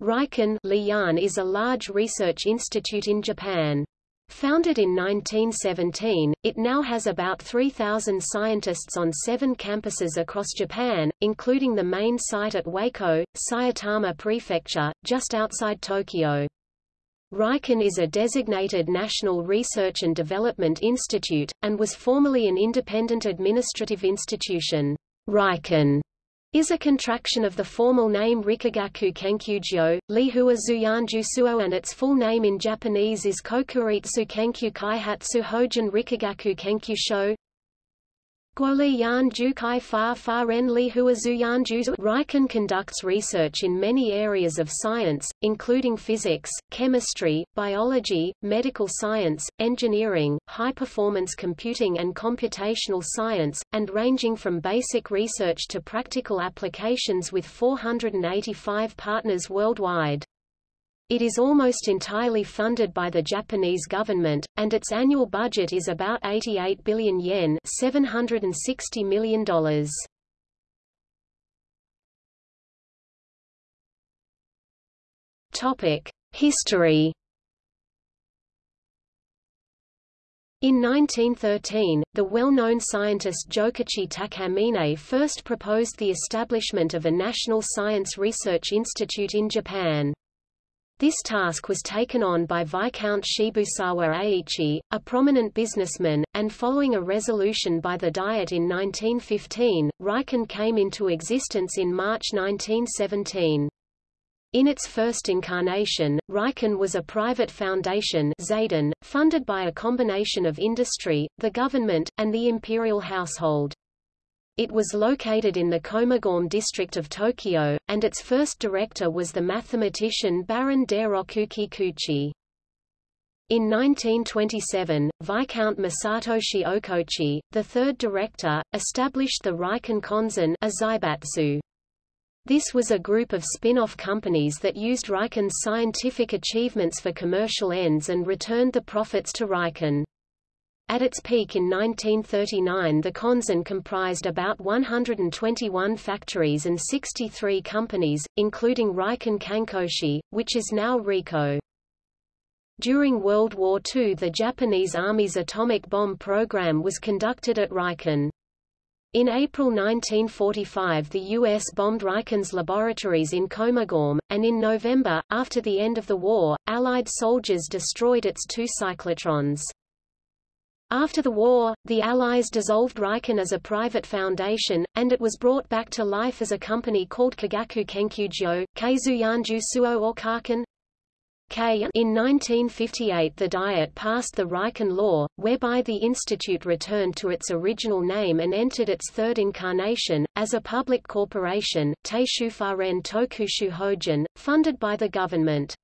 Riken is a large research institute in Japan. Founded in 1917, it now has about 3,000 scientists on seven campuses across Japan, including the main site at Wako, Saitama Prefecture, just outside Tokyo. Riken is a designated National Research and Development Institute, and was formerly an independent administrative institution. Riken is a contraction of the formal name Rikagaku Kenkyujyo, Lihua Zuyanju Suo and its full name in Japanese is Kokuritsu Kenkyu Kaihatsu Hojin Rikagaku Kenkyusho. Guoli Fa Fa Ren Li Huazu Juzu Riken conducts research in many areas of science, including physics, chemistry, biology, medical science, engineering, high-performance computing and computational science, and ranging from basic research to practical applications with 485 partners worldwide. It is almost entirely funded by the Japanese government, and its annual budget is about 88 billion yen $760 million. History In 1913, the well-known scientist Jokichi Takamine first proposed the establishment of a National Science Research Institute in Japan. This task was taken on by Viscount Shibusawa Eiichi, a prominent businessman, and following a resolution by the Diet in 1915, Riken came into existence in March 1917. In its first incarnation, Riken was a private foundation funded by a combination of industry, the government, and the imperial household. It was located in the Komagome district of Tokyo, and its first director was the mathematician Baron Dairoku Kikuchi. In 1927, Viscount Masatoshi Okochi, the third director, established the Riken Konzern a Zaibatsu. This was a group of spin-off companies that used Riken's scientific achievements for commercial ends and returned the profits to Riken. At its peak in 1939 the Konzern comprised about 121 factories and 63 companies, including Riken Kankoshi, which is now Ricoh. During World War II the Japanese Army's atomic bomb program was conducted at Riken. In April 1945 the U.S. bombed Riken's laboratories in Komagome, and in November, after the end of the war, Allied soldiers destroyed its two cyclotrons. After the war, the Allies dissolved Riken as a private foundation, and it was brought back to life as a company called Kagaku Kenkyujyo, Keizuyanju Suo or Kaken. K. In 1958 the Diet passed the Riken Law, whereby the institute returned to its original name and entered its third incarnation, as a public corporation, Teishufaren Tokushu Hojin, funded by the government.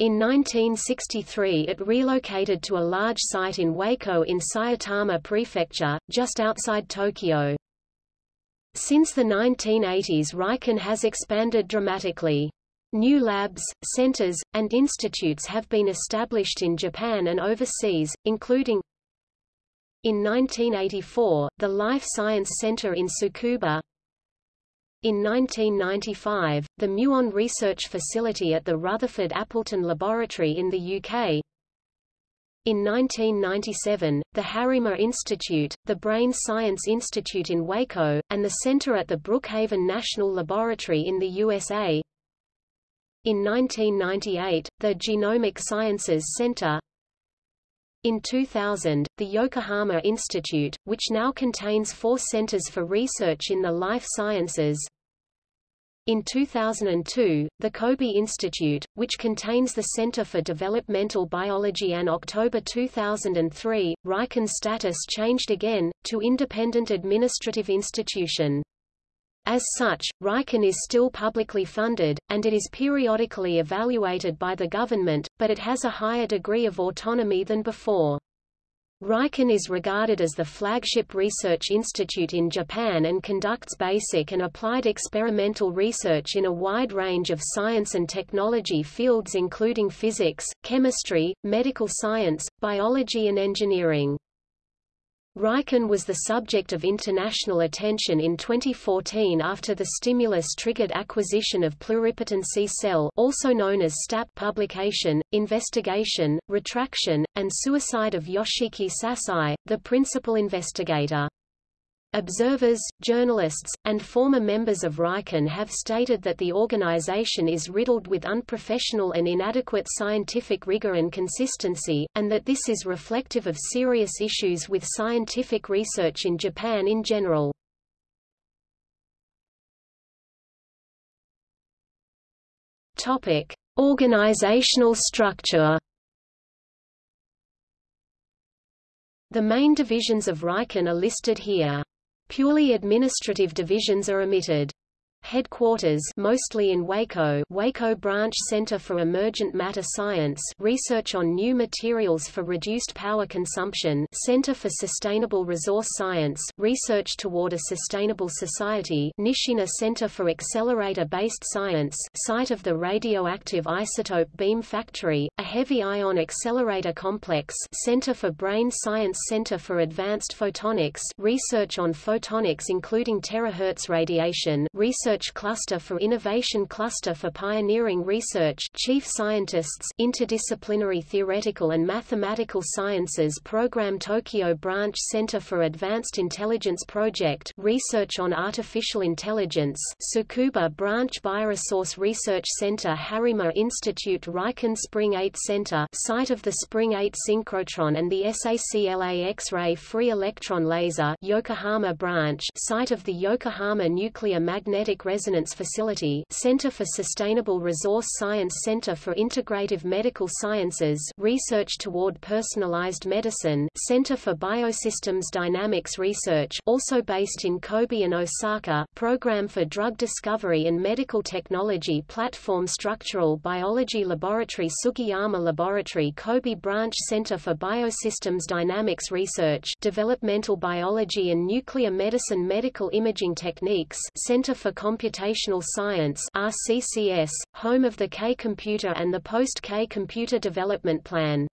In 1963 it relocated to a large site in Wako in Saitama Prefecture, just outside Tokyo. Since the 1980s Riken has expanded dramatically. New labs, centers, and institutes have been established in Japan and overseas, including in 1984, the Life Science Center in Tsukuba in 1995, the Muon Research Facility at the Rutherford Appleton Laboratory in the UK. In 1997, the Harima Institute, the Brain Science Institute in Wako, and the Center at the Brookhaven National Laboratory in the USA. In 1998, the Genomic Sciences Center, in 2000, the Yokohama Institute, which now contains four centers for research in the life sciences. In 2002, the Kobe Institute, which contains the Center for Developmental Biology and October 2003, Riken's status changed again, to Independent Administrative Institution. As such, Riken is still publicly funded, and it is periodically evaluated by the government, but it has a higher degree of autonomy than before. Riken is regarded as the flagship research institute in Japan and conducts basic and applied experimental research in a wide range of science and technology fields including physics, chemistry, medical science, biology and engineering. Riken was the subject of international attention in 2014 after the stimulus-triggered acquisition of pluripotent C-cell also known as STAP publication, investigation, retraction, and suicide of Yoshiki Sasai, the principal investigator. Observers, journalists, and former members of Riken have stated that the organization is riddled with unprofessional and inadequate scientific rigor and consistency, and that this is reflective of serious issues with scientific research in Japan in general. Topic: Organizational structure. The main divisions of Riken are listed here. Purely administrative divisions are omitted. Headquarters mostly in Wako Wako Branch Center for Emergent Matter Science research on new materials for reduced power consumption Center for Sustainable Resource Science research toward a sustainable society Nishina Center for Accelerator-Based Science site of the radioactive isotope beam factory, a heavy ion accelerator complex Center for Brain Science Center for Advanced Photonics research on photonics including terahertz radiation research Research Cluster for Innovation Cluster for Pioneering Research Chief Scientists Interdisciplinary Theoretical and Mathematical Sciences Program Tokyo Branch Center for Advanced Intelligence Project Research on Artificial Intelligence Tsukuba Branch Bioresource Research Center Harima Institute Riken Spring 8 Center site of the Spring 8 synchrotron and the SACLA X-ray free electron laser Yokohama Branch site of the Yokohama Nuclear Magnetic Magnetic Resonance Facility Center for Sustainable Resource Science Center for Integrative Medical Sciences Research Toward Personalized Medicine Center for Biosystems Dynamics Research also based in Kobe and Osaka Program for Drug Discovery and Medical Technology Platform Structural Biology Laboratory Sugiyama Laboratory Kobe Branch Center for Biosystems Dynamics Research Developmental Biology and Nuclear Medicine Medical Imaging Techniques Center for Computational Science RCCS, home of the K-computer and the post-K computer development plan.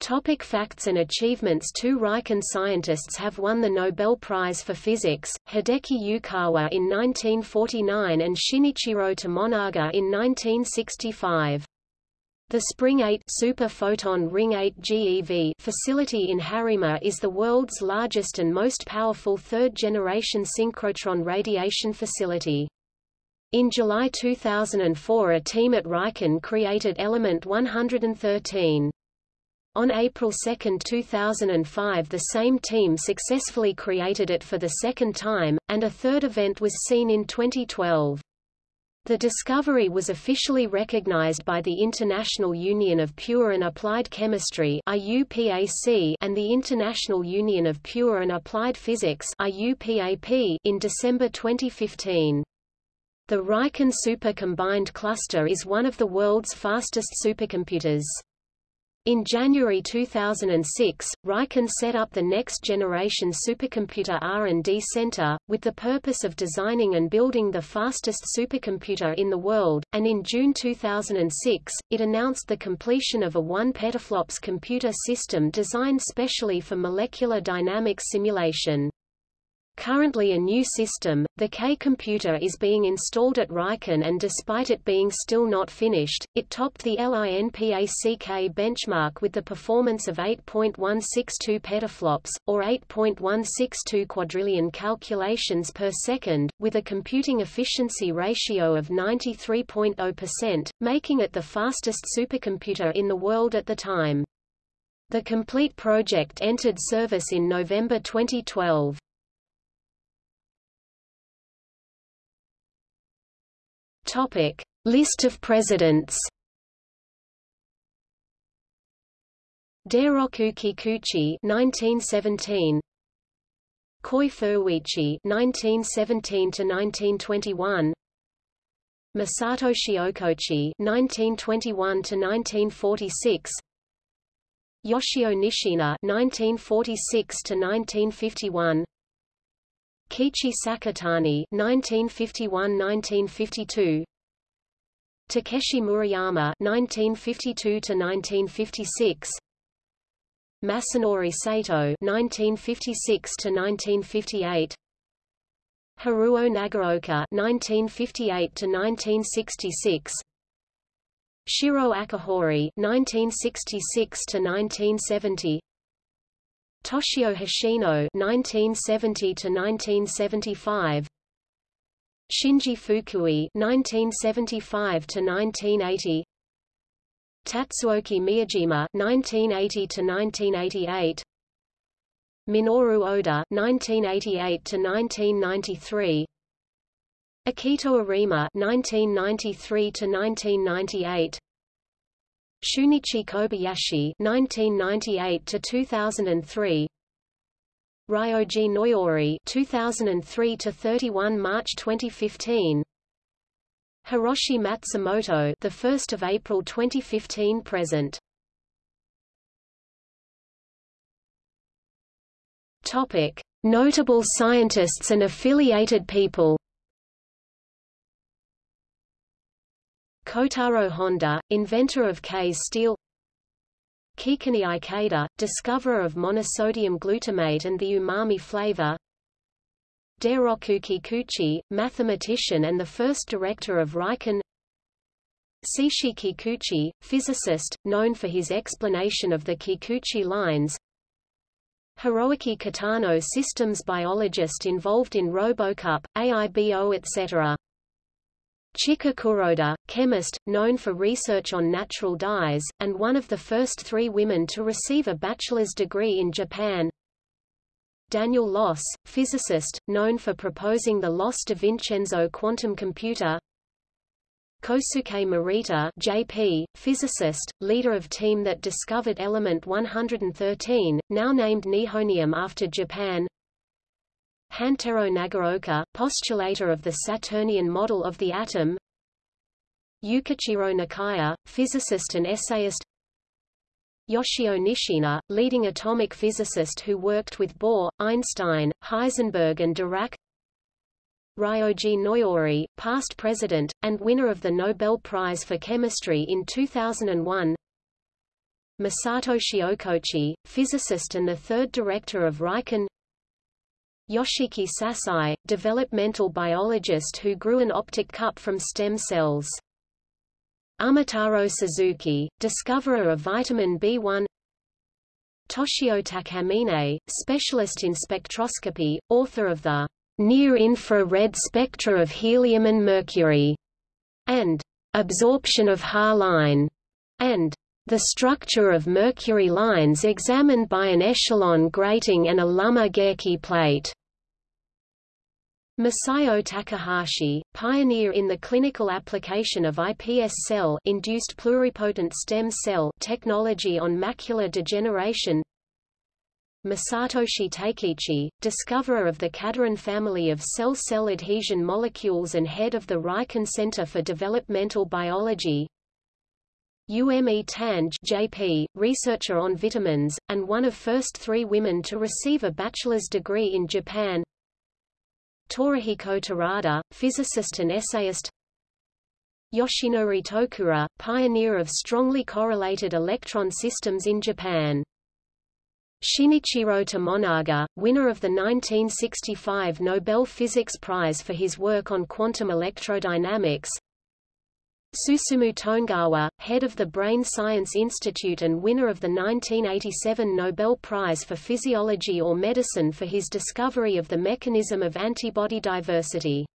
Topic facts and achievements Two Riken scientists have won the Nobel Prize for Physics, Hideki Yukawa in 1949 and Shinichiro Tomonaga in 1965. The Spring 8 Super Photon Ring 8 GeV facility in Harima is the world's largest and most powerful third-generation synchrotron radiation facility. In July 2004 a team at Riken created element 113. On April 2, 2005 the same team successfully created it for the second time, and a third event was seen in 2012. The discovery was officially recognized by the International Union of Pure and Applied Chemistry IUPAC and the International Union of Pure and Applied Physics IUPAP in December 2015. The Riken Super Combined Cluster is one of the world's fastest supercomputers. In January 2006, Riken set up the next-generation supercomputer R&D Center, with the purpose of designing and building the fastest supercomputer in the world, and in June 2006, it announced the completion of a 1 petaflops computer system designed specially for molecular dynamics simulation. Currently a new system, the K-computer is being installed at Riken and despite it being still not finished, it topped the LINPACK benchmark with the performance of 8.162 petaflops, or 8.162 quadrillion calculations per second, with a computing efficiency ratio of 93.0%, making it the fastest supercomputer in the world at the time. The complete project entered service in November 2012. Topic: List of presidents. Dairoku Kikuchi 1917 Koi Furuichi 1917 to 1921 Masatoshi Okochi 1921 to 1946 Yoshio Nishina 1946 to 1951 Kiichi Sakatani 1951–1952 Takeshi Murayama 1952 to 1956 Masanori Sato (1956–1958), Haruo Nagaoka (1958–1966), Shiro Akabori (1966–1970), Toshio Hoshino (1970–1975), Shinji Fukui (1975–1980), Tatsuoki Miyajima (1980–1988), Minoru Oda (1988–1993), Akito Arima (1993–1998), Shunichi Kobayashi (1998–2003), Ryoji Noyori 2003 to 31 March 2015 Hiroshi Matsumoto the 1st of April 2015 present. Topic. Notable scientists and affiliated people Kotaro Honda, inventor of KS steel Kikunae Ikeda, discoverer of monosodium glutamate and the umami flavor Dairoku Kikuchi, mathematician and the first director of Riken Seishi Kikuchi, physicist, known for his explanation of the Kikuchi lines Hiroaki Kitano systems biologist involved in RoboCup, AIBO etc. Chika Kuroda, chemist, known for research on natural dyes, and one of the first three women to receive a bachelor's degree in Japan. Daniel Loss, physicist, known for proposing the Loss-DiVincenzo quantum computer. Kosuke Morita JP, physicist, leader of team that discovered element 113, now named nihonium after Japan. Hantaro Nagaoka, postulator of the Saturnian model of the atom. Ukichiro Nakaya, physicist and essayist. Yoshio Nishina, leading atomic physicist who worked with Bohr, Einstein, Heisenberg and Dirac. Ryoji Noyori, past president, and winner of the Nobel Prize for Chemistry in 2001 Masatoshi Okochi, physicist and the third director of Riken Yoshiki Sasai, developmental biologist who grew an optic cup from stem cells. Umataro Suzuki, discoverer of vitamin B1 Toshio Takamine, specialist in spectroscopy, author of the near-infrared spectra of helium and mercury, and absorption of Haar line, and the structure of mercury lines examined by an echelon grating and a Lummer Gehrcke plate. Masayo Takahashi, pioneer in the clinical application of iPS cell-induced pluripotent stem cell technology on macular degeneration. Masatoshi Takeichi, discoverer of the cadherin family of cell-cell adhesion molecules and head of the Riken Center for Developmental Biology. Ume Tange JP, researcher on vitamins, and one of first three women to receive a bachelor's degree in Japan. Torahiko Terada, physicist and essayist Yoshinori Tokura, pioneer of strongly correlated electron systems in Japan. Shinichiro Tomonaga, winner of the 1965 Nobel Physics Prize for his work on quantum electrodynamics Susumu Tonegawa, head of the Brain Science Institute and winner of the 1987 Nobel Prize for Physiology or Medicine for his discovery of the mechanism of antibody diversity.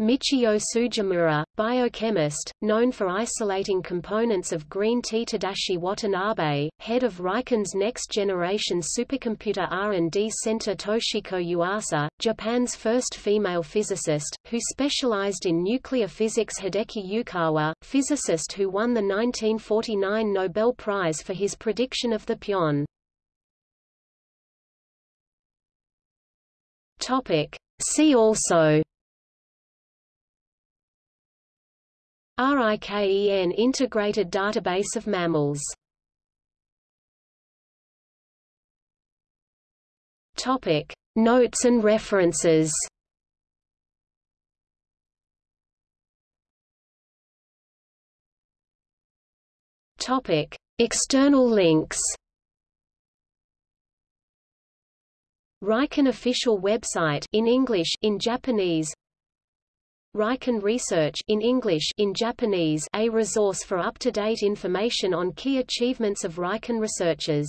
Michio Tsujimura, biochemist, known for isolating components of green tea Tadashi Watanabe, head of Riken's next-generation supercomputer R&D center Toshiko Yuasa, Japan's first female physicist, who specialized in nuclear physics Hideki Yukawa, physicist who won the 1949 Nobel Prize for his prediction of the pion. See also RIKEN Integrated Database of Mammals. Topic. Notes and references. Topic. External links. Riken official website in English in Japanese Riken Research in English in Japanese a resource for up-to-date information on key achievements of Riken researchers